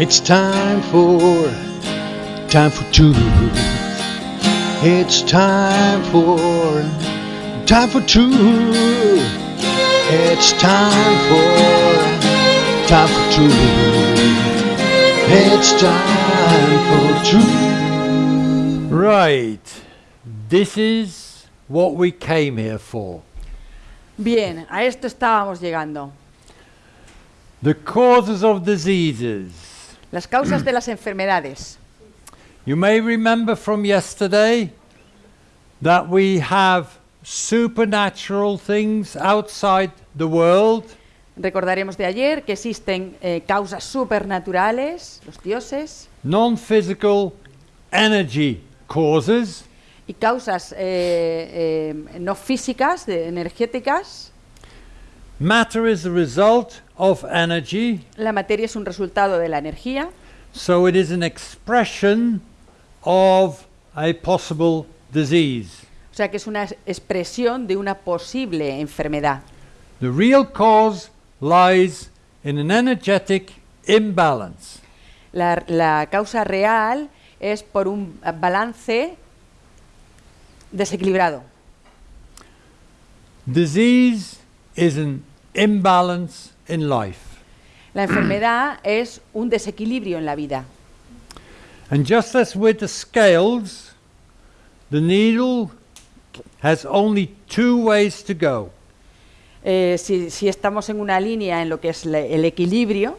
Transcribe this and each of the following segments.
It's time for, time for truth. It's time for, time for truth. It's time for, time for truth. It's time for truth. Right. This is what we came here for. Bien, a esto estábamos llegando. The causes of diseases. Las causas de las enfermedades. You may remember from yesterday that we have supernatural things outside the world Recordaremos de ayer que existen eh, causas supernaturales, los dioses, non-physical energy causes y causas eh, eh, no físicas, de- energéticas. Matter is the result of energy La materia es un resultado de la energía, so it is an expression of a possible disease o sea que es una expresión de una posible enfermedad. the real cause lies in an energetic imbalance La, la causa real es por un balance desequilibrado. disease is an imbalance in life La enfermedad es un desequilibrio en la vida. and just as with the scales the needle has only two ways to go Eh, si, si estamos en una línea en lo que es le- el equilibrio,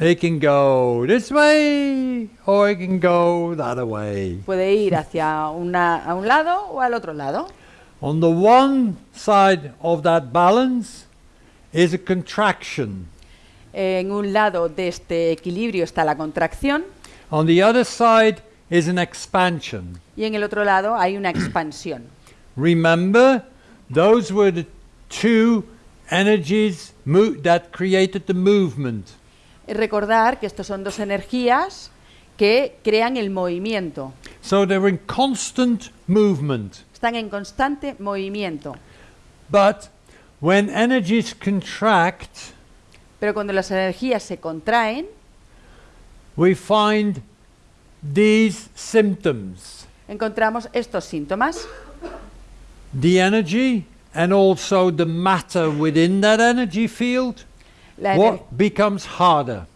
It can go this way or it can go the other way. puede ir hacia una, a un lado o al otro lado. On the one side of that balance is a contraction. En un lado de este equilibrio está la contracción On the other side is an expansion. y en el otro lado hay una expansión. Remember, those were the two energies that created the movement. Recordar que estos son dos energías que crean el movimiento. So they're in constant movement. Están en constante movimiento. But when energies contract, Pero cuando las energías se contraen, we find these symptoms. encontramos estos síntomas. the energy and also the matter within that energy field ener- what becomes harder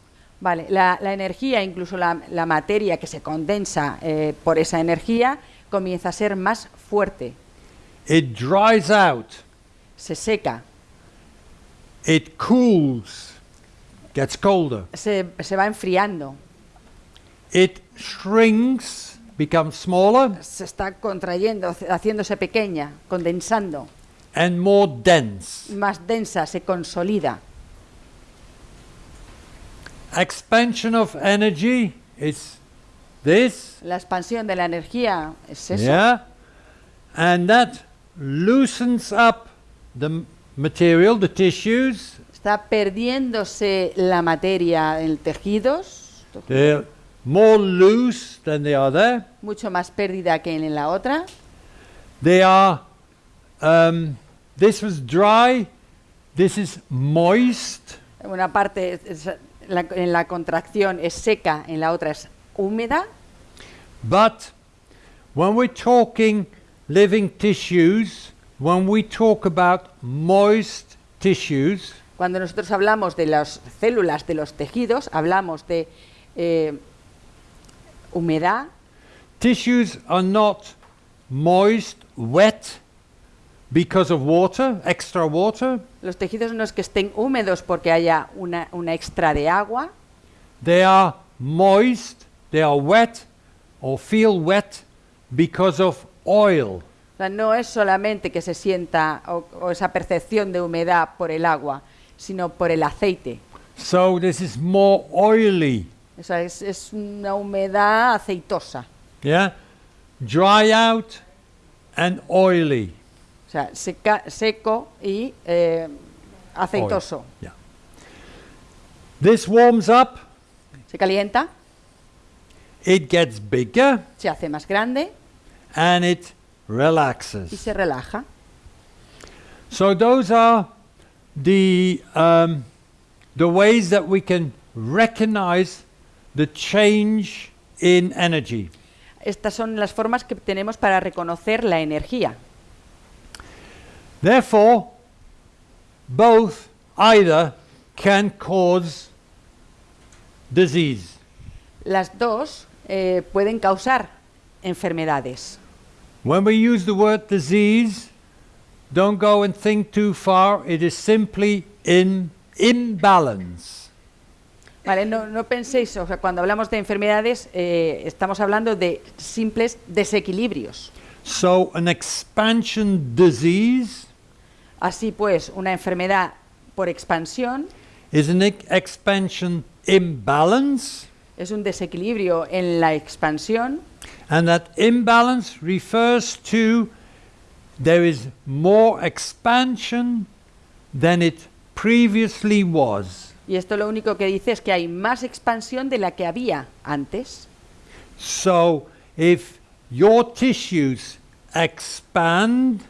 vale, la, la energía, incluso la, la materia que se condensa eh, por esa energía, comienza a ser más fuerte, it dries out. Se seca, it cools. Gets colder. Se, se va enfriando, it shrinks becomes smaller. Se está contrayendo, haci- haciéndose pequeña, condensando, and more dense. Más densa, se consolida. expansion of energy is this. La expansión de la energía es eso. yeah and that loosens up the material the tissues. Está perdiéndose la materia en tejidos, they're more loose than they are there mucho más pérdida que en la otra. They are, um, this was dry, this is moist, una parte es- la- en la contracción es seca, en la otra es húmeda. but when we're talking living tissues, when we talk about moist tissues, Cuando nosotros hablamos de las células de los tejidos, hablamos de eh, humedad. tissues are not moist, wet because of water, extra water. Los tejidos no es que estén húmedos porque haya una, una extra de agua, They are moist, they are wet or feel wet because of oil. o sea, no es solamente que se sienta o, o esa percepción de humedad por el agua, sino por el aceite. So this is more oily. O sea, es, es una humedad aceitosa. Yeah? Dry out and oily. O sea, seca- seco y eh, aceitoso. Oil. Yeah. This warms up, Se calienta, it gets bigger, se hace más grande and it y relaxes. se relaja. So those are the um, the ways that we can recognize the change in energy. Estas son las formas que tenemos para reconocer la energía. Therefore, both either can cause disease. Las dos eh, pueden causar enfermedades. When we use the word disease, don't go and think too far. It is simply in imbalance. Vale, no, no penséis, o sea, cuando hablamos de enfermedades, eh, estamos hablando de simples desequilibrios. So, an expansion disease Así pues, una enfermedad por expansión is an expansion imbalance, es un desequilibrio en la expansión and that imbalance refers to there is more expansion than it previously was. y esto lo único que dice es que hay más expansión de la que había antes. So, if your tissues expand,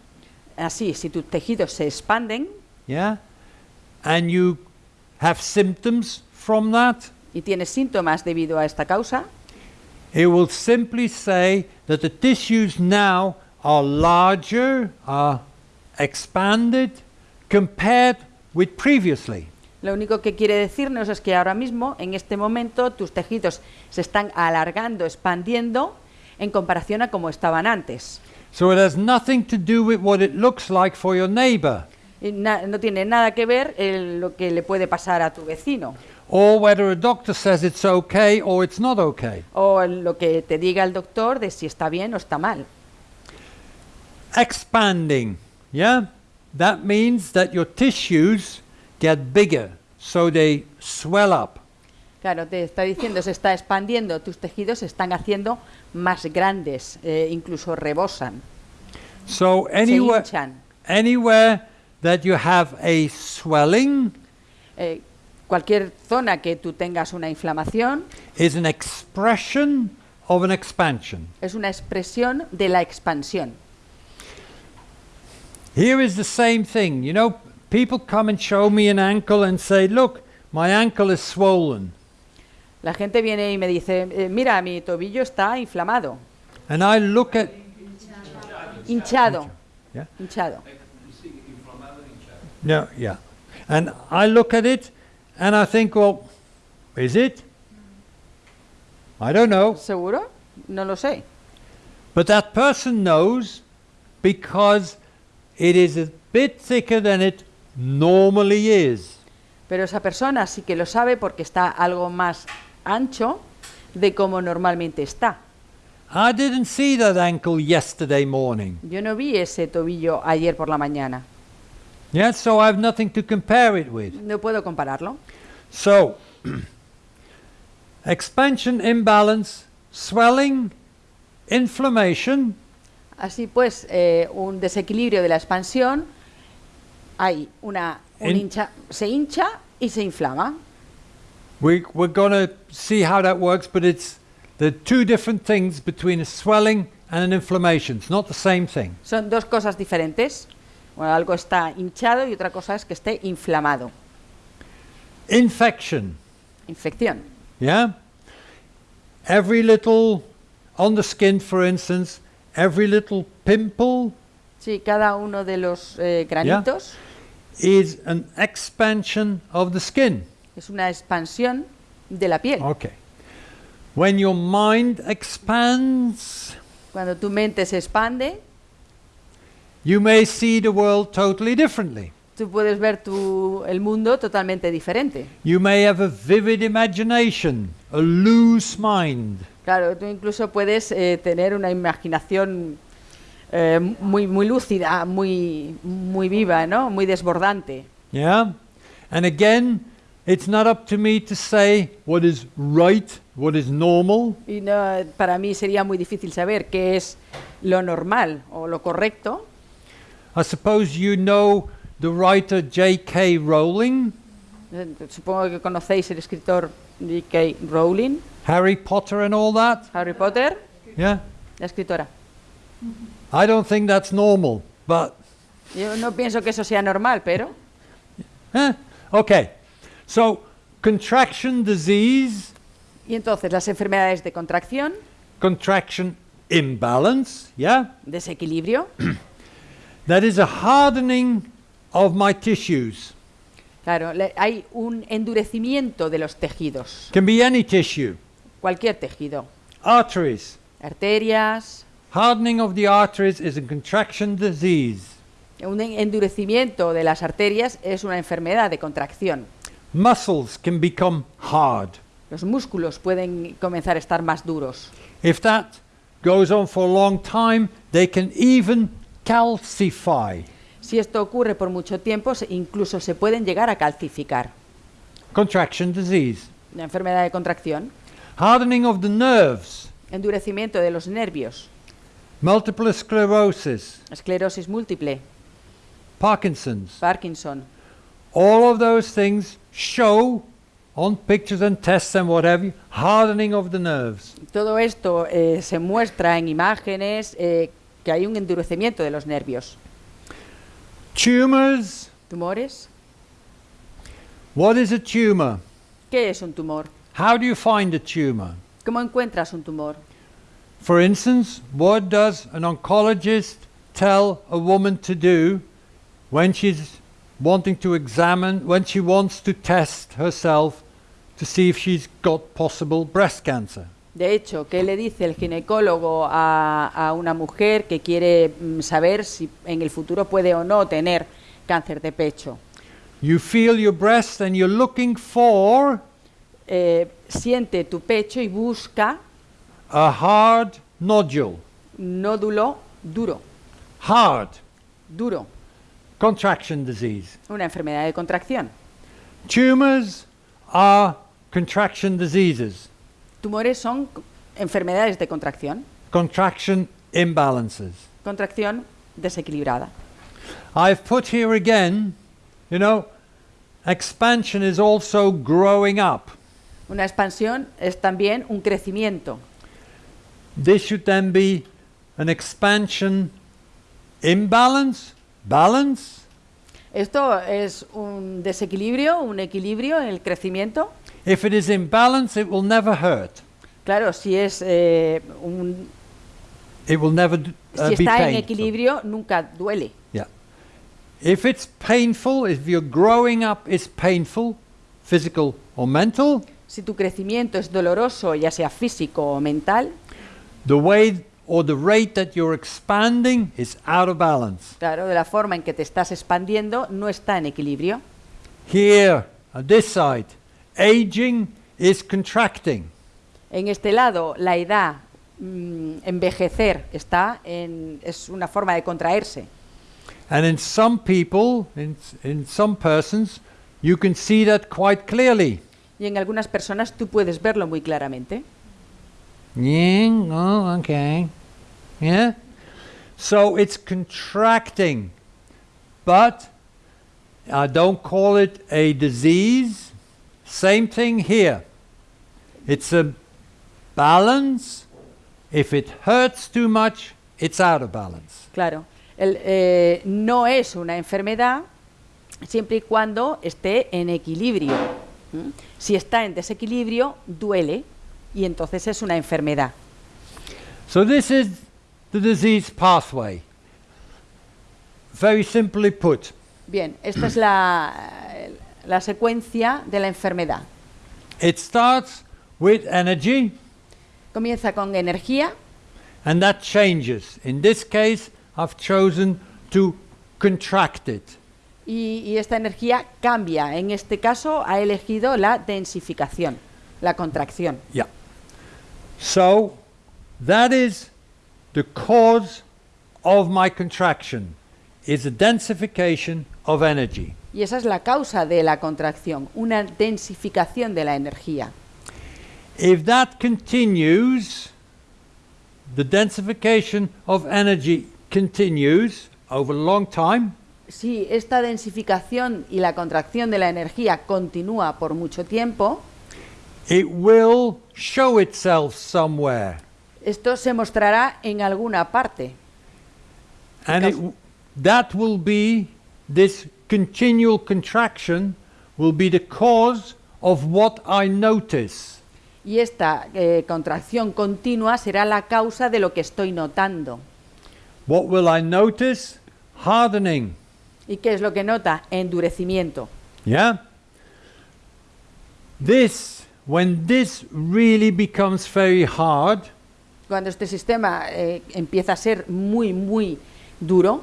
Así, si tus tejidos se expanden yeah, and you have symptoms from that, y tienes síntomas debido a esta causa, it will simply say that the tissues now are larger, are expanded compared with previously. lo único que quiere decirnos es que ahora mismo, en este momento, tus tejidos se están alargando, expandiendo en comparación a como estaban antes. So it has nothing to do with what it looks like for your neighbor na- no tiene nada que ver en lo que le puede pasar a tu vecino or whether a doctor says it's okay or it's not okay. o lo que te diga el doctor de si está bien o está mal. expanding. Yeah? That means that your tissues get bigger, so they swell up. Claro, te está diciendo, se está expandiendo, tus tejidos se están haciendo más grandes, eh, incluso rebosan, So anywhere, anywhere that you have a swelling Eh, cualquier zona que tú tengas una inflamación is an expression of an expansion. es una expresión de la expansión. Here is the same thing. You know, people come and show me an ankle and say, "Look, my ankle is swollen." La gente viene y me dice, eh, mira, mi tobillo está inflamado, And I look at hinchado, Yeah. hinchado. No, yeah. And I look at it and I think, well, is it? I don't know. ¿Seguro? No lo sé. But that person knows because it is a bit thicker than it normally is. Pero esa persona sí que lo sabe porque está algo más ancho de como normalmente está. I didn't see that ankle yesterday morning. Yo no vi ese tobillo ayer por la mañana. Yeah, so I have nothing to compare it with. No puedo compararlo. So, expansion, imbalance, swelling, inflammation, Así pues, eh, un desequilibrio de la expansión, hay una, un hincha, se hincha y se inflama. We, we're going to see how that works, but it's the two different things between a swelling and an inflammation. It's not the same thing. Son dos cosas diferentes. Bueno, algo está hinchado y otra cosa es que esté inflamado. Infection, Infección. yeah? Every little, on the skin for instance, every little pimple Sí, cada uno de los eh, granitos is an expansion of the skin. es una expansión de la piel. Okay. When your mind expands, Cuando tu mente se expande, you may see the world totally differently. tú puedes ver tu, el mundo totalmente diferente. You may have a vivid imagination, a loose mind. Claro, tú incluso puedes eh, tener una imaginación eh, muy, muy lúcida, muy, muy viva, ¿no? Muy desbordante. Yeah? And again, it's not up to me to say what is right, what is normal. Y no, para mí sería muy difícil saber qué es lo normal o lo correcto. I suppose you know the writer J.K. Rowling, Eh, Supongo que conocéis el escritor J.K. Rowling, Harry Potter, and all that. Harry Potter, Yeah? la escritora. I don't think that's normal, but Yo no pienso que eso sea normal, pero eh, okay. So, contraction disease Y entonces las enfermedades de contracción, contraction imbalance, yeah? desequilibrio, That is a hardening of my tissues. claro, le- hay un endurecimiento de los tejidos, Can be any tissue. cualquier tejido, Arteries. arterias, Hardening of the arteries is a contraction disease. un en- endurecimiento de las arterias es una enfermedad de contracción. Muscles can become hard. Los músculos pueden comenzar a estar más duros. If that goes on for a long time, they can even calcify. Si esto ocurre por mucho tiempo, incluso se pueden llegar a calcificar. Contraction disease. La enfermedad de contracción, Hardening of the nerves. endurecimiento de los nervios, Multiple sclerosis. esclerosis múltiple, Parkinson's. Parkinson. All of those things show on pictures and tests and whatever hardening of the nerves. Todo esto eh, se muestra en imágenes eh, que hay un endurecimiento de los nervios. Tumors. ¿Tumores? What is a tumor? ¿Qué es un tumor? How do you find a tumor? ¿Cómo encuentras un tumor? For instance, what does an oncologist tell a woman to do when she's wanting to examine, when she wants to test herself to see if she's got possible breast cancer? De hecho, ¿qué le dice el ginecólogo a, a una mujer que quiere mm, saber si en el futuro puede o no tener cáncer de pecho? You feel your breast and you're looking for Eh, siente tu pecho y busca a hard nodule. nódulo duro, Hard. duro, Contraction disease. una enfermedad de contracción. Tumors are contraction diseases. Tumores son enfermedades de contracción, Contraction imbalances. contracción desequilibrada. I've put here again, you know, expansion is also growing up. Una expansión es también un crecimiento. This should then be an expansion imbalance, balance. Esto es un desequilibrio, un equilibrio en el crecimiento. If it is in balance, it will never hurt. Claro, si es eh, un, It will never uh, si be está en painful. equilibrio nunca duele. Yeah. If it's painful, if your growing up is painful, physical or mental, Si tu crecimiento es doloroso, ya sea físico o mental, the way or the rate that you're expanding is out of balance. claro, de la forma en que te estás expandiendo no está en equilibrio. Here, at this side, aging is contracting. En este lado, la edad, mm, envejecer, está en, es una forma de contraerse. And in some people, in, in some persons, you can see that quite clearly. Y en algunas personas tú puedes verlo muy claramente. Yeah, oh, okay. Yeah? So it's contracting. But I don't call it a disease. Same thing here. It's a balance. If it hurts too much, it's out of balance. Claro, el, eh, no es una enfermedad siempre y cuando esté en equilibrio. ¿m? Si está en desequilibrio, duele y entonces es una enfermedad. So this is the disease pathway. Very simply put. Bien, esta es la, la secuencia de la enfermedad. It starts with energy. Comienza con energía And that changes. In this case, I've chosen to contract it. y, y esta energía cambia. En este caso ha elegido la densificación, la contracción. Yeah. So that is the cause of my contraction is a densification of energy. Y esa es la causa de la contracción, una densificación de la energía. If that continues, the densification of energy continues over a long time, Si esta densificación y la contracción de la energía continúa por mucho tiempo, it will show itself somewhere. esto se mostrará en alguna parte. And it, that will be, this continual contraction will be the cause of what I notice. Y esta eh, contracción continua será la causa de lo que estoy notando. What will I notice? Hardening. ¿Y qué es lo que nota? Endurecimiento. Yeah? This, when this really becomes very hard, Cuando este sistema eh, empieza a ser muy, muy duro,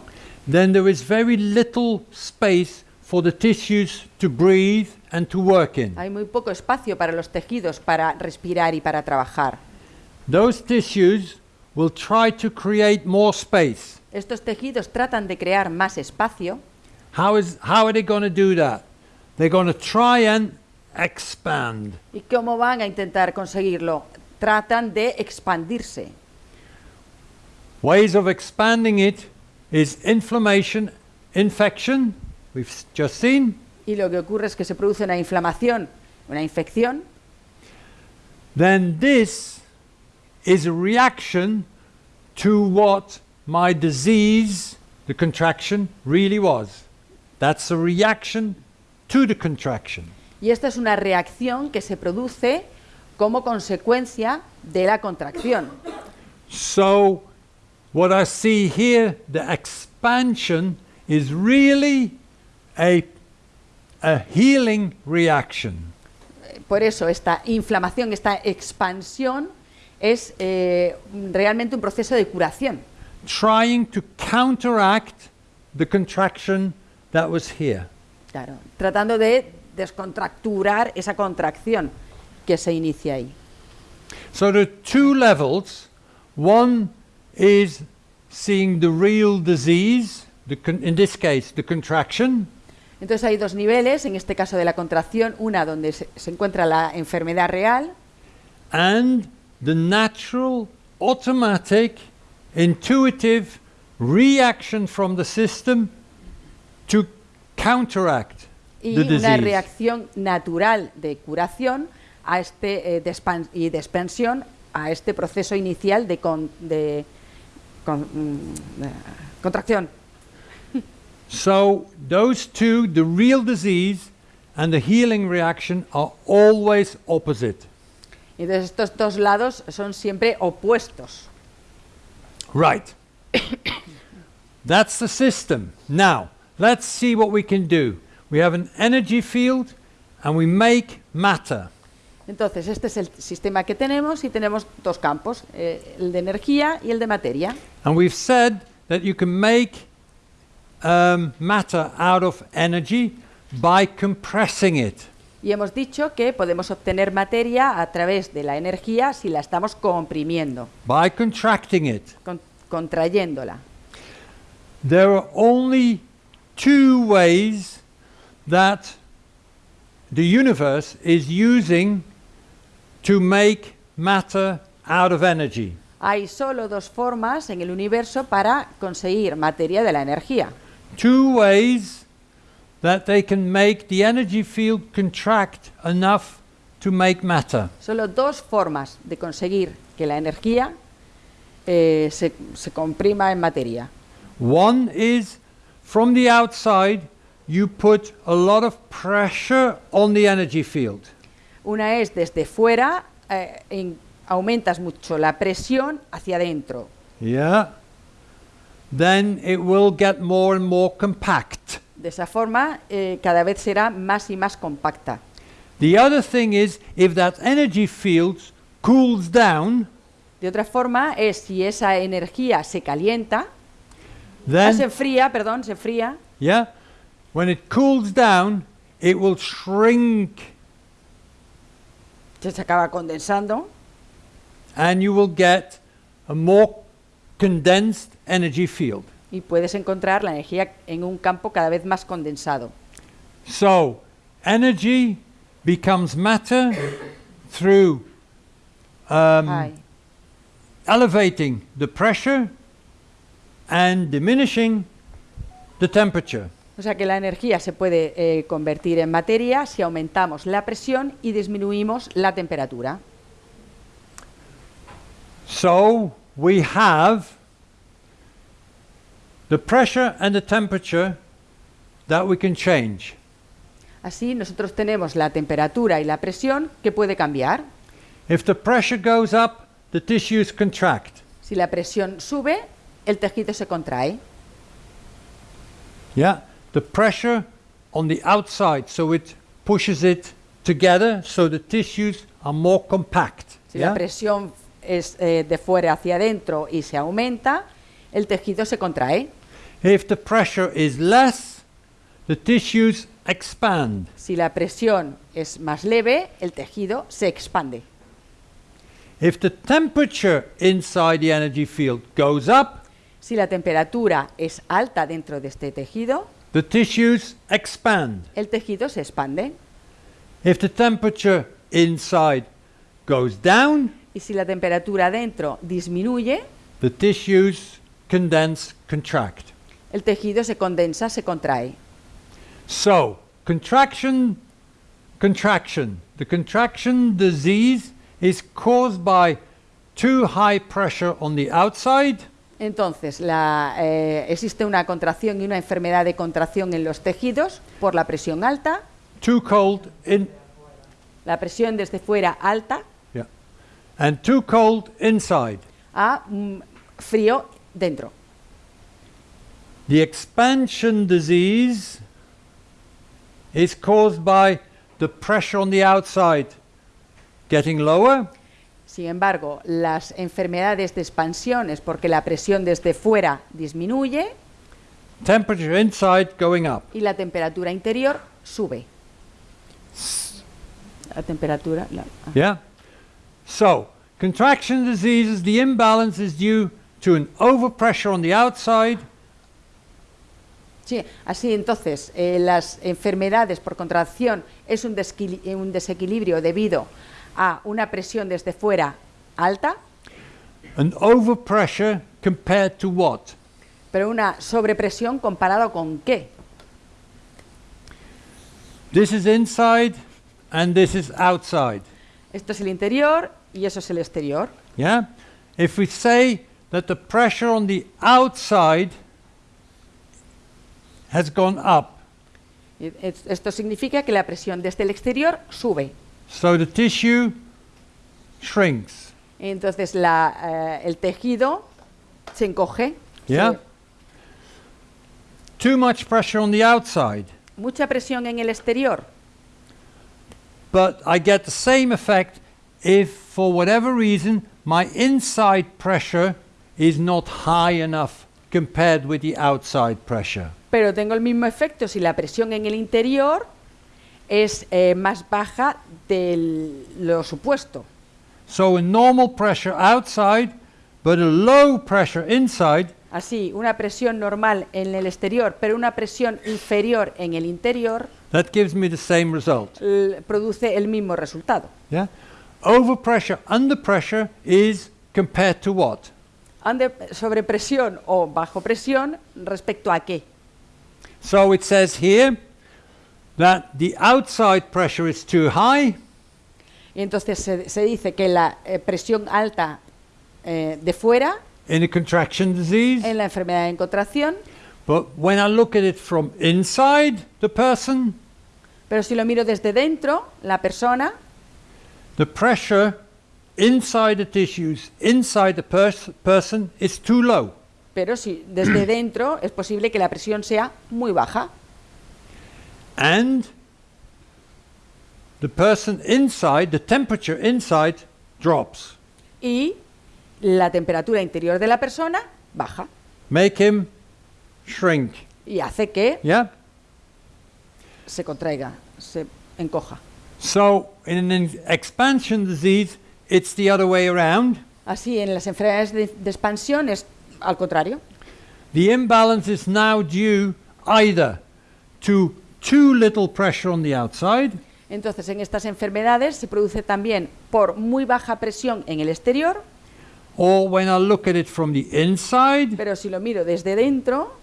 then there is very little space for the tissues to breathe and to work in. hay muy poco espacio para los tejidos para respirar y para trabajar. Those tissues will try to create more space. Estos tejidos tratan de crear más espacio. How, is, how are they going to do that? They're going to try and expand. ¿Y cómo van a intentar conseguirlo? Tratan de expandirse. Ways of expanding it is inflammation, infection, we've just seen, Y lo que ocurre es que se produce una inflamación, una infección, then this is a reaction to what my disease, the contraction, really was. That's a reaction to the contraction. y esta es una reacción que se produce como consecuencia de la contracción. So, what I see here, the expansion, is really a, a healing reaction. Por eso esta inflamación, esta expansión es eh, realmente un proceso de curación, trying to counteract the contraction that was here. claro, tratando de descontracturar esa contracción que se inicia ahí. So there are two levels. One is seeing the real disease, the con- in this case, the contraction, Entonces hay dos niveles, en este caso de la contracción, una donde se, se encuentra la enfermedad real and the natural, automatic, intuitive reaction from the system to counteract y the una disease. reacción natural de curación a este, eh, de y de expansión a este proceso inicial de, con- de con- mm, eh, contracción. So those two, the real disease and the healing reaction, are always opposite. Entonces estos dos lados son siempre opuestos. Right. That's the system. Now, let's see what we can do. We have an energy field and we make matter. Entonces este es el sistema que tenemos y tenemos dos campos, eh, el de energía y el de materia. And we've said that you can make um, matter out of energy by compressing it. Y hemos dicho que podemos obtener materia a través de la energía si la estamos comprimiendo, by contracting it. con- contrayéndola. There are only two ways that the universe is using to make matter out of energy. Hay solo dos formas en el universo para conseguir materia de la energía. Two ways that they can make the energy field contract enough to make matter. Solo dos formas de conseguir que la energía eh, se, se comprima en materia. One is from the outside, you put a lot of pressure on the energy field. Una es desde fuera, eh, en- aumentas mucho la presión hacia adentro. Yeah. Then it will get more and more compact. De esa forma, eh, cada vez será más y más compacta. The other thing is if that energy field cools down, De otra forma, es si esa energía se calienta, ah, se then enfría, perdón, se enfría, yeah, when it cools down, it will shrink se acaba condensando and you will get a more condensed energy field. y puedes encontrar la energía en un campo cada vez más condensado. So, energy becomes matter through um, elevating the pressure and diminishing the temperature. O sea que la energía se puede eh, convertir en materia si aumentamos la presión y disminuimos la temperatura. So we have the pressure and the temperature that we can change. Así nosotros tenemos la temperatura y la presión que puede cambiar. If the pressure goes up, the tissues contract. Si la presión sube, el tejido se contrae. Yeah, the pressure on the outside, so it pushes it together, so the tissues are more compact. Si yeah? la presión es eh, de fuera hacia adentro y se aumenta, el tejido se contrae. If the pressure is less, the tissues expand. Si la presión es más leve, el tejido se expande. If the temperature inside the energy field goes up, Si la temperatura es alta dentro de este tejido, the tissues expand. el tejido se expande. If the temperature inside goes down, Y si la temperatura dentro disminuye, the tissues condense, contract. el tejido se condensa, se contrae. So, contraction, contraction. The contraction disease is caused by too high pressure on the outside Entonces, la, eh, existe una contracción y una enfermedad de contracción en los tejidos por la presión alta, too cold in la presión desde fuera alta yeah, and too cold inside. a mm, frío dentro. The expansion disease is caused by the pressure on the outside getting lower Sin embargo, las enfermedades de expansión es porque la presión desde fuera disminuye temperature inside going up. y la temperatura interior sube. La temperatura, la- ah. Yeah? So, contraction diseases, the imbalance is due to an overpressure on the outside Sí, así entonces, eh, las enfermedades por contracción es un, un desequilibrio debido a una presión desde fuera alta, an overpressure compared to what? pero una sobrepresión comparado con qué. This is inside and this is outside. Esto es el interior y eso es el exterior. Yeah? If we say that the pressure on the outside has gone up, Esto significa que la presión desde el exterior sube. So the tissue shrinks. Entonces la, eh, el tejido se encoge. Yeah? se- Too much pressure on the outside, mucha presión en el exterior. but I get the same effect if, for whatever reason, my inside pressure is not high enough compared with the outside pressure. Pero tengo el mismo efecto si la presión en el interior es eh, más baja de lo supuesto. So a normal pressure outside, but a low pressure inside, Así, una presión normal en el exterior, pero una presión inferior en el interior, that gives me the same result. produce el mismo resultado. Yeah? Overpressure, under pressure is compared to what? Ande- sobre presión o bajo presión, respecto a qué. So it says here that the outside pressure is too high, Y entonces se, se dice que la eh, presión alta eh, de fuera, in a contraction disease, en la enfermedad en contracción, but when I look at it from inside the person, pero si lo miro desde dentro, la persona, the pressure inside the tissues, inside the pers- person, is too low. pero si desde dentro es posible que la presión sea muy baja. And the person inside, the temperature inside, drops. y la temperatura interior de la persona baja Make him shrink. y hace que Yeah? se contraiga, se encoja. So, in an expansion disease, it's the other way around. Así en las enfermedades de, de expansión es al contrario. The imbalance is now due either to too little pressure on the outside. Entonces en estas enfermedades se produce también por muy baja presión en el exterior, or when I look at it from the inside, pero si lo miro desde dentro,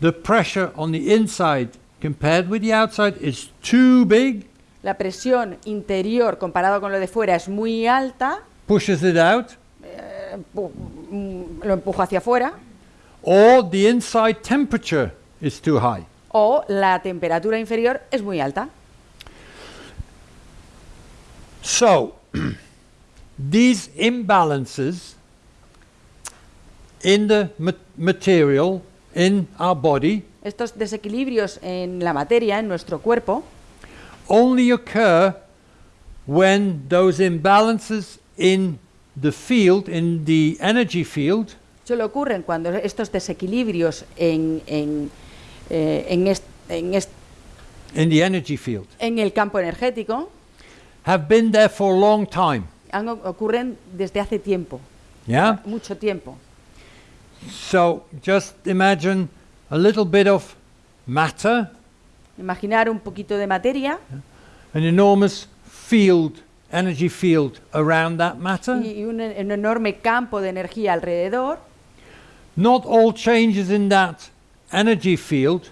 the pressure on the inside compared with the outside is too big, la presión interior comparado con lo de fuera es muy alta, pushes it out, eh, mm, lo empuja hacia afuera, or the inside temperature is too high. O la temperatura inferior es muy alta. So, these imbalances in the ma- material in our body Estos desequilibrios en la materia, en nuestro cuerpo, only occur when those imbalances in the field, in the energy field, solo ocurren cuando estos desequilibrios en, en, eh, en est- en est- in the energy field, en el campo energético have been there for a long time. han ocurren desde hace tiempo, Yeah? mucho tiempo. So just imagine a little bit of matter, Imaginar un poquito de materia an enormous field, energy field around that matter. y, un, un enorme campo de energía alrededor. Not all changes in that energy field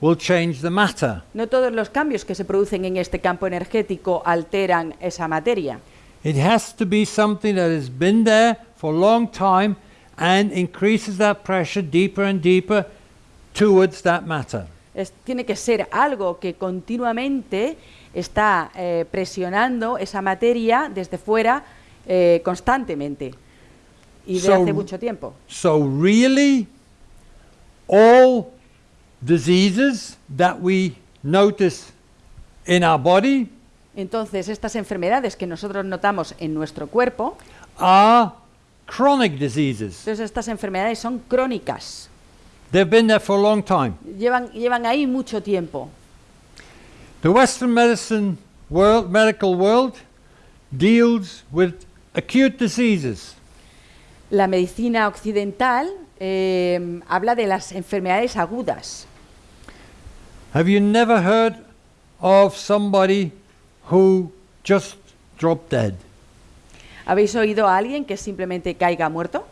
will change the matter. No todos los cambios que se producen en este campo energético alteran esa materia. It has to be something that has been there for a long time and increases that pressure deeper and deeper towards that matter. Es- tiene que ser algo que continuamente está eh, presionando esa materia desde fuera eh, constantemente y de So- hace mucho tiempo. So, really, all diseases that we notice in our body Entonces, estas enfermedades que nosotros notamos en nuestro cuerpo, are chronic diseases. entonces estas enfermedades son crónicas, They've been there for a long time. llevan, llevan ahí mucho tiempo. The Western medicine world, medical world deals with acute diseases. La medicina occidental eh, habla de las enfermedades agudas. Have you never heard of somebody who just dropped dead? ¿Habéis oído a alguien que simplemente caiga muerto?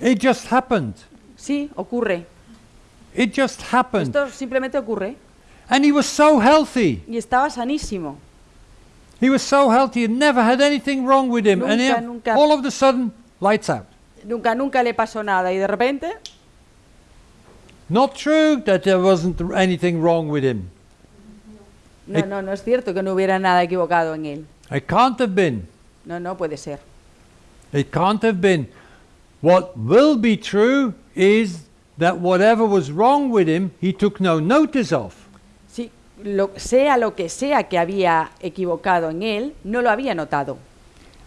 It just happened. Sí, ocurre. It just happened. Esto simplemente ocurre. And he was so healthy. Y estaba sanísimo. He was so healthy and never had anything wrong with him. and Nunca, he- nunca. all of a sudden, lights out. Nunca, nunca le pasó nada y de repente, Not true that there wasn't anything wrong with him. no, no, no es cierto que no hubiera nada equivocado en él. It can't have been. No, no puede ser. It can't have been. What will be true is that whatever was wrong with him, he took no notice of. Sí, lo, sea lo que sea que había equivocado en él, no lo había notado.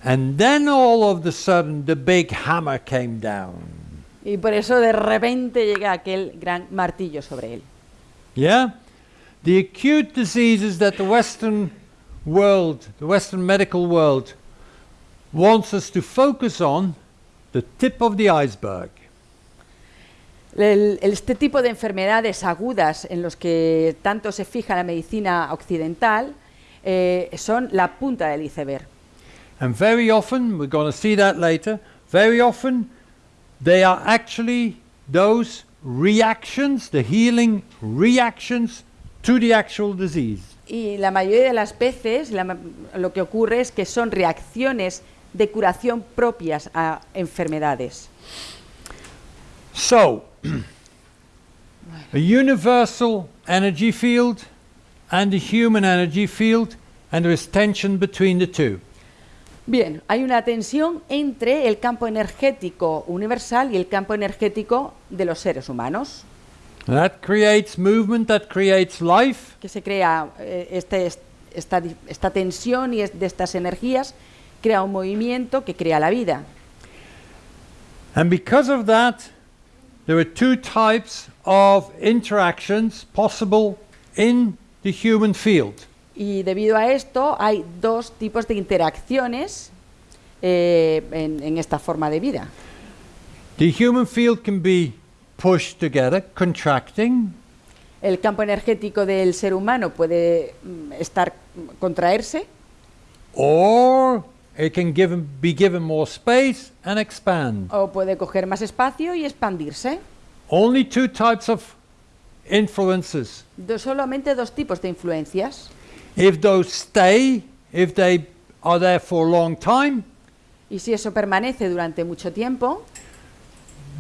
And then all of the sudden, the big hammer came down. Y por eso de repente llega aquel gran martillo sobre él. Yeah? The acute diseases that the Western world, the Western medical world, wants us to focus on, the tip of the iceberg. El- este tipo de enfermedades agudas en los que tanto se fija la medicina occidental eh, son la punta del iceberg. And very often, we're going to see that later, very often they are actually those reactions, the healing reactions to the actual disease. Y la mayoría de las veces la lo que ocurre es que son reacciones de curación propias a enfermedades. So, a universal energy field and a human energy field, and there is tension between the two. Bien, hay una tensión entre el campo energético universal y el campo energético de los seres humanos, That creates movement, that creates life, que se crea eh, este- esta, esta tensión y de estas energías, crea un movimiento que crea la vida. and because of that, there are two types of interactions possible in the human field. Y debido a esto hay dos tipos de interacciones eh, en, en esta forma de vida. The human field can be pushed together, contracting, El campo energético del ser humano puede mm, estar contraerse or it can given, be given more space and expand. o puede coger más espacio y expandirse. Only two types of influences. Do- solamente dos tipos de influencias. If those stay, if they are there for a long time, Y si eso permanece durante mucho tiempo,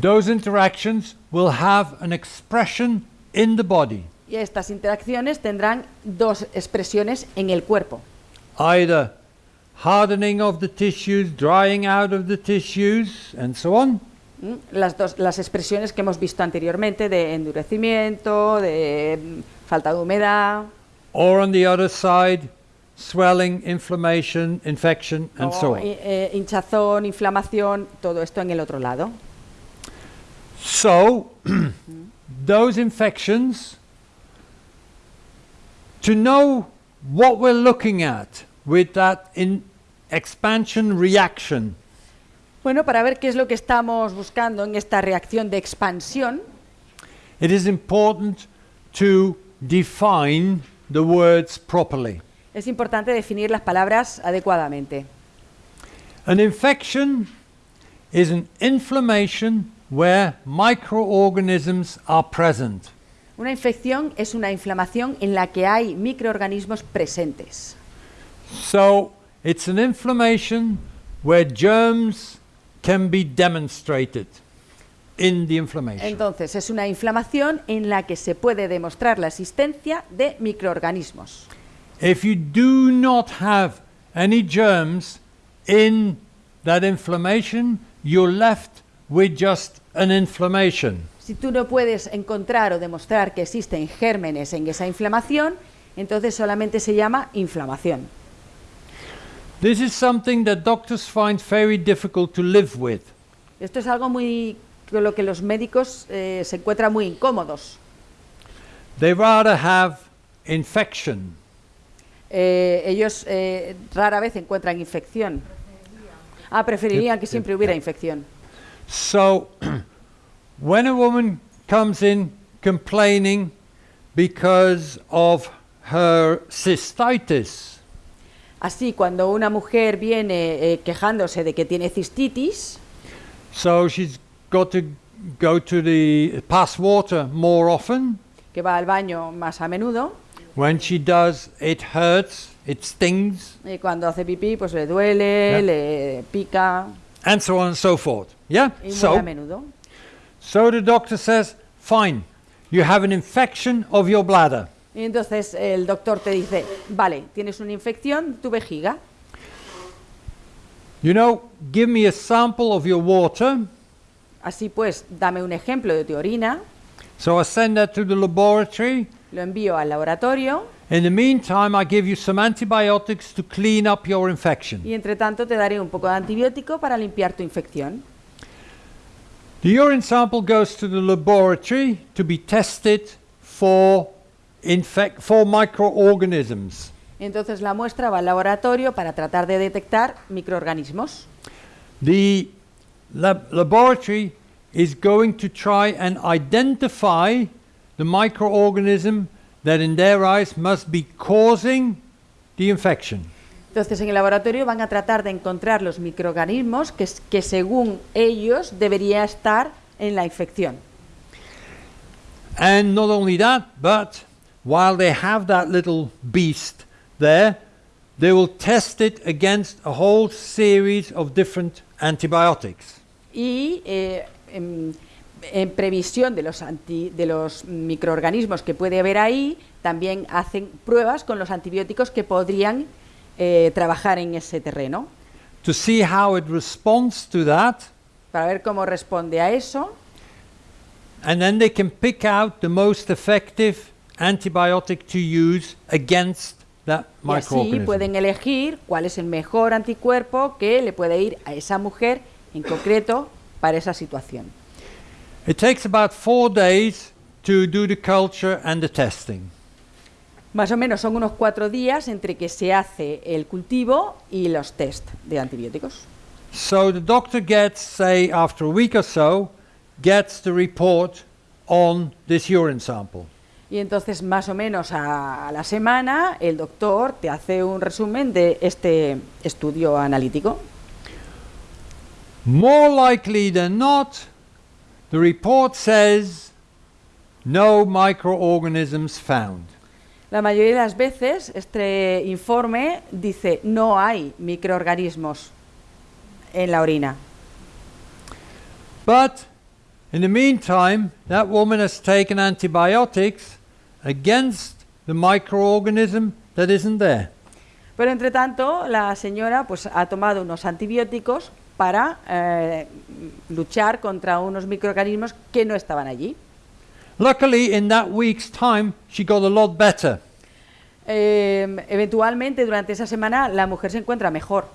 those interactions will have an expression in the body, y estas interacciones tendrán dos expresiones en el cuerpo. either hardening of the tissues, drying out of the tissues, and so on. ¿Mm? Las, dos, las expresiones que hemos visto anteriormente de endurecimiento, de mm, falta de humedad, Or on the other side, swelling, inflammation, infection, and so on. hi- eh, hinchazón, inflamación, todo esto en el otro lado. So, those infections, to know what we're looking at with that in expansion reaction, Bueno, para ver qué es lo que estamos buscando en esta reacción de expansión, it is important to define the words properly. es importante definir las palabras adecuadamente. An infection is an inflammation where microorganisms are present. Una infección es una inflamación en la que hay microorganismos presentes. So it's an inflammation where germs can be demonstrated in the inflammation. Entonces, es una inflamación en la que se puede demostrar la existencia de microorganismos. If you do not have any germs in that inflammation, you're left with just an inflammation. Si tú no puedes encontrar o demostrar que existen gérmenes en esa inflamación, entonces solamente se llama inflamación. This is something that doctors find very difficult to live with. Esto es algo muy con lo que los médicos eh, se encuentran muy incómodos. They rather have infection. Eh, ellos eh, rara vez encuentran infección. Ah, preferirían que siempre hubiera infección. So, when a woman comes in complaining because of her cystitis, Así, cuando una mujer viene eh, quejándose de que tiene cistitis, so she's got to go to the pass water more often. que va al baño más a menudo, When she does, it hurts, it stings, y cuando hace pipí, pues le duele, Ya. le pica, and so on and so forth. Yeah? y muy a So, menudo. so the doctor says, fine, you have an infection of your bladder. Y entonces el doctor te dice, vale, tienes una infección, tu vejiga, You know, give me a sample of your water. Así pues, dame un ejemplo de tu orina, So I send that to the laboratory. lo envío al laboratorio In the meantime, I give you some antibiotics to clean up your infection. y entre tanto te daré un poco de antibiótico para limpiar tu infección. The urine sample goes to the laboratory to be tested for infect for microorganisms. Entonces la muestra va al laboratorio para tratar de detectar microorganismos. The lab- laboratory is going to try and identify the microorganism that in their eyes must be causing the infection. Entonces en el laboratorio van a tratar de encontrar los microorganismos que, que según ellos debería estar en la infección. And not only that, but while they have that little beast there, they will test it against a whole series of different antibiotics. Y eh, en, en previsión de los, anti- de los microorganismos que puede haber ahí, también hacen pruebas con los antibióticos que podrían eh, trabajar en ese terreno, To see how it responds to that, para ver cómo responde a eso. and then they can pick out the most effective antibiotic to use against that Y así microorganism. pueden elegir cuál es el mejor anticuerpo que le puede ir a esa mujer en concreto para esa situación. It takes about four days to do the culture and the testing. Más o menos son unos cuatro días entre que se hace el cultivo y los test de antibióticos. So the doctor gets, say, after a week or so, gets the report on this urine sample. Y entonces más o menos a, a la semana el doctor te hace un resumen de este estudio analítico. More likely than not, the report says no microorganisms found. La mayoría de las veces este informe dice no hay microorganismos en la orina. But in the meantime, that woman has taken antibiotics against the microorganism that isn't there. Pero entre tanto, la señora pues ha tomado unos antibióticos para eh, luchar contra unos microorganismos que no estaban allí. Luckily, in that week's time, she got a lot better. Eh, eventualmente, durante esa semana, la mujer se encuentra mejor.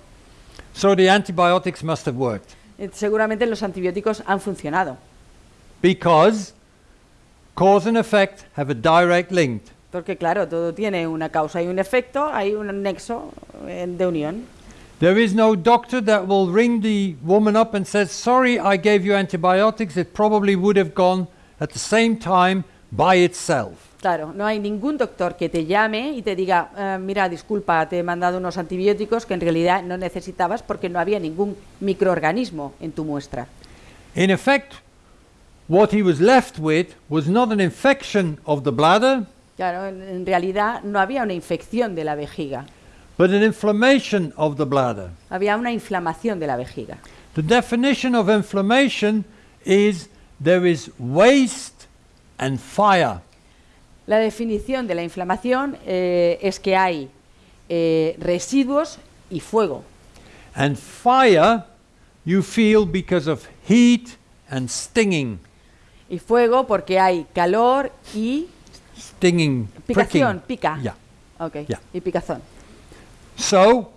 So the antibiotics must have worked. Eh, Seguramente los antibióticos han funcionado. Because cause and effect have a direct link. Porque claro, todo tiene una causa y un efecto, hay un nexo eh, de unión. There is no doctor that will ring the woman up and says, "Sorry, I gave you antibiotics. It probably would have gone at the same time by itself." Claro, no hay ningún doctor que te llame y te diga, "Eh, mira, disculpa, te he mandado unos antibióticos que en realidad no necesitabas porque no había ningún microorganismo en tu muestra. In effect, what he was left with was not an infection of the bladder, Claro, en realidad no había una infección de la vejiga, but an inflammation of the bladder. había una inflamación de la vejiga. The definition of inflammation is there is waste and fire. La definición de la inflamación eh, es que hay eh, residuos y fuego. And fire you feel because of heat and stinging. Y fuego porque hay calor y Stinging, picación, pricking. pica. Yeah. Ok, Yeah. y picazón. So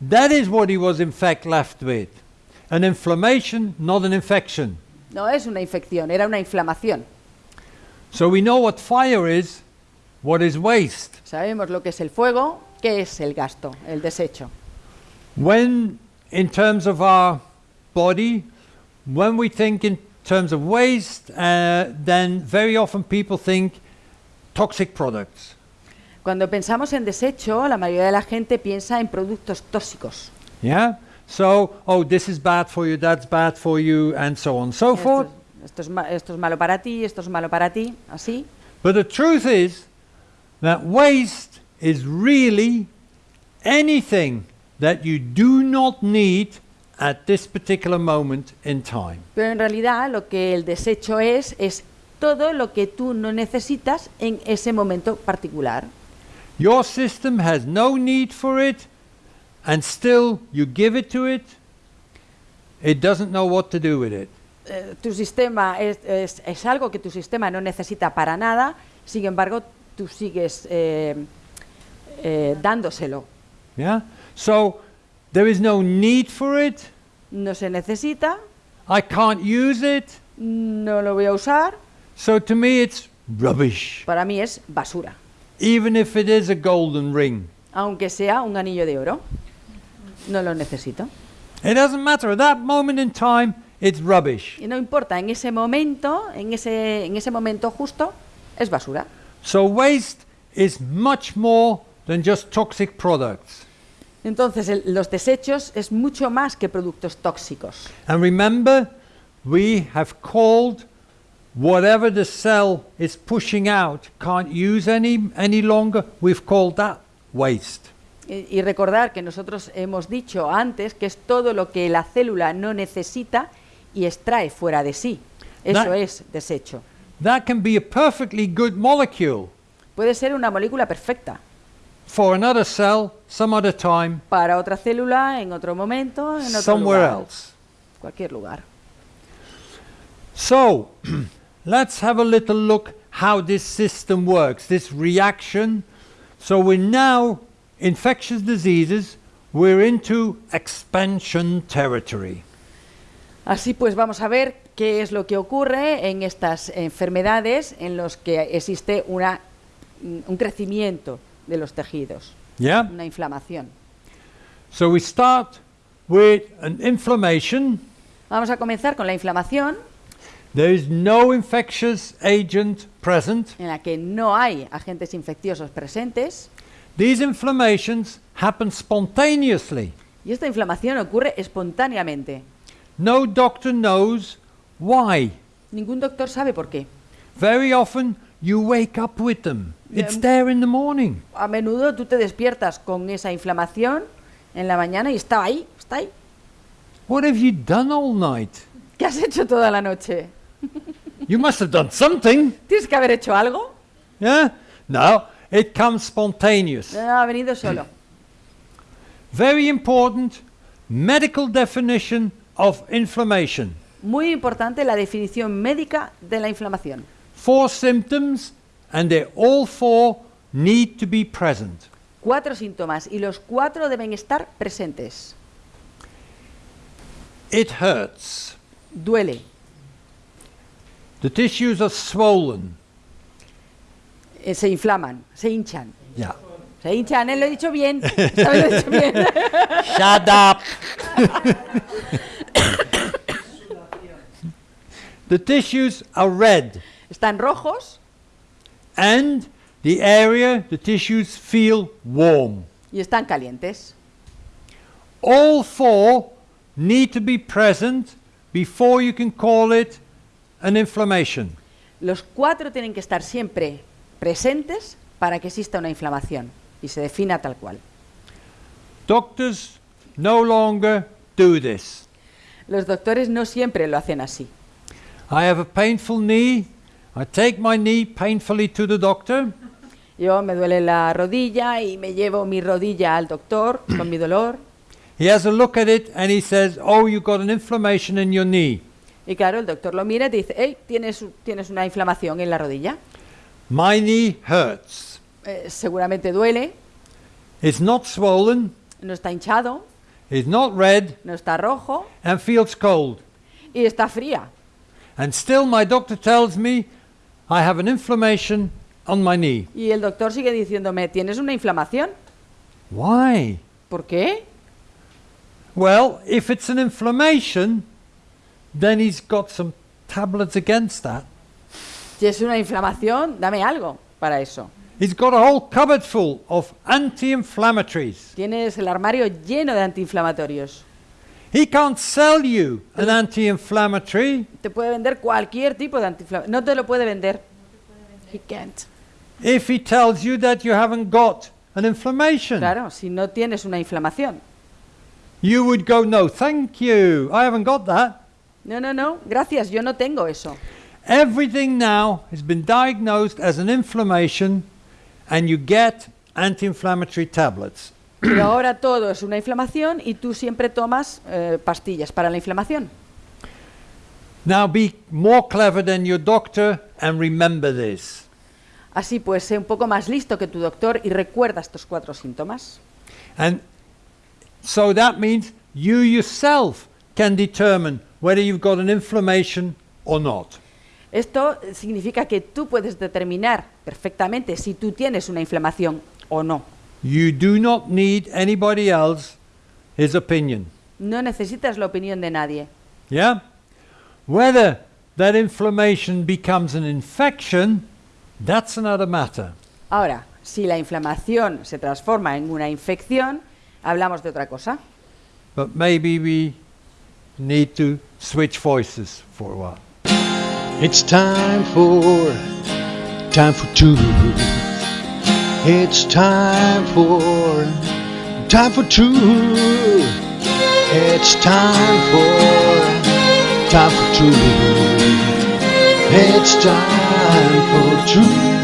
that is what he was in fact left with. An inflammation, not an infection. No es una infección, era una inflamación. So we know what fire is, what is waste. Sabemos lo que es el fuego, qué es el gasto, el desecho. When, in terms of our body, when we think in terms of waste, uh, then very often people think toxic products. Cuando pensamos en desecho, la mayoría de la gente piensa en productos tóxicos. Yeah? So, oh, this is bad for you, that's bad for you, and so on and so Esto, forth. esto es esto es malo para ti, esto es malo para ti, así. But the truth is that waste is really anything that you do not need at this particular moment in time. Pero en realidad lo que el desecho es, es todo lo que tú no necesitas en ese momento particular. Your system has no need for it, and still you give it to it. It doesn't know what to do with it. Eh, tu sistema es, es- es algo que tu sistema no necesita para nada, sin embargo, tú sigues eh, eh, dándoselo. Yeah? So there is no need for it. No se necesita, I can't use it. no lo voy a usar, So to me, it's rubbish, para mí es basura, even if it is a golden ring. aunque sea un anillo de oro. No lo necesito. It doesn't matter. At that moment in time, it's rubbish. Y no importa, en ese momento, en ese, en ese momento justo, es basura. So waste is much more than just toxic products. Entonces, el- los desechos es mucho más que productos tóxicos. And remember, we have called whatever the cell is pushing out can't use any any longer. We've called that waste. Y, y recordar que nosotros hemos dicho antes que es todo lo que la célula no necesita y extrae fuera de sí. Eso Da- es desecho. That can be a perfectly good molecule Puede ser una molécula perfecta for another cell, some other time, para otra célula, en otro momento, en otro somewhere lugar, else. cualquier lugar. So, let's have a little look how this system works, this reaction. So we're now infectious diseases, we're into expansion territory. Así pues, vamos a ver qué es lo que ocurre en estas enfermedades en los que existe una, un crecimiento de los tejidos, Yeah? una inflamación. So we start with an inflammation. Vamos a comenzar con la inflamación, There is no infectious agent present. en la que no hay agentes infecciosos presentes, These inflammations happen spontaneously. y esta inflamación ocurre espontáneamente. No doctor knows why. Ningún doctor sabe por qué. Very often you wake up with them. It's there in the morning. A menudo tú te despiertas con esa inflamación en la mañana y está ahí, está ahí. What have you done all night? ¿Qué has hecho toda la noche? You must have done something. ¿Tienes que haber hecho algo? Yeah? No, it comes spontaneous. No, ha venido solo. Very important medical definition of inflammation. Muy importante la definición médica de la inflamación. Four symptoms, and they all four need to be present. Cuatro síntomas y los cuatro deben estar presentes. It hurts. Duele, The tissues are swollen. eh, se inflaman, se hinchan. Yeah. Se hinchan, ¿eh? lo he dicho bien. Esta lo he dicho bien. Shut up. the tissues are red, Están rojos and the area, the tissues feel warm. y están calientes. All four need to be present before you can call it an inflammation. Los cuatro tienen que estar siempre presentes para que exista una inflamación y se defina tal cual. Doctors no longer do this. Los doctores no siempre lo hacen así. I have a painful knee. I take my knee painfully to the doctor. Yo me duele la rodilla y me llevo mi rodilla al doctor con mi dolor. He has a look at it and he says, Oh, you've got an inflammation in your knee. Y claro, el doctor lo mira y te dice, hey, tienes, tienes una inflamación en la rodilla. My knee hurts. Eh, seguramente duele, It's not swollen, no está hinchado, it's not red, no está rojo and feels cold. y está fría. And still, my doctor tells me I have an inflammation on my knee. Y el doctor sigue diciéndome, tienes una inflamación. Why? ¿Por qué? Well, if it's an inflammation, then he's got some tablets against that. Si es una inflamación, dame algo para eso. He's got a whole cupboard full of anti inflammatories. Tienes el armario lleno de antiinflamatorios. He can't sell you an anti inflammatory Te puede vender cualquier tipo de antiinflamatorio. No te lo puede vender. He can't. if he tells you that you haven't got an inflammation. Claro, si no tienes una inflamación. You would go, No, thank you. I haven't got that. No, no, no, gracias, yo no tengo eso. Everything now has been diagnosed as an inflammation, and you get anti inflammatory tablets. Pero ahora todo es una inflamación y tú siempre tomas eh, pastillas para la inflamación. Now be more clever than your doctor and remember this. Así pues, sé un poco más listo que tu doctor y recuerda estos cuatro síntomas. And so that means you yourself can determine whether you've got an inflammation or not. Esto significa que tú puedes determinar perfectamente si tú tienes una inflamación o no. You do not need anybody else his opinion. No necesitas la opinión de nadie. Yeah? Whether that inflammation becomes an infection, that's another matter. Ahora, si la inflamación se transforma en una infección, hablamos de otra cosa. But maybe we need to switch voices for a while. It's time for time for two. It's time for time for two. It's time for time for two. It's time for truth.